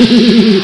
What?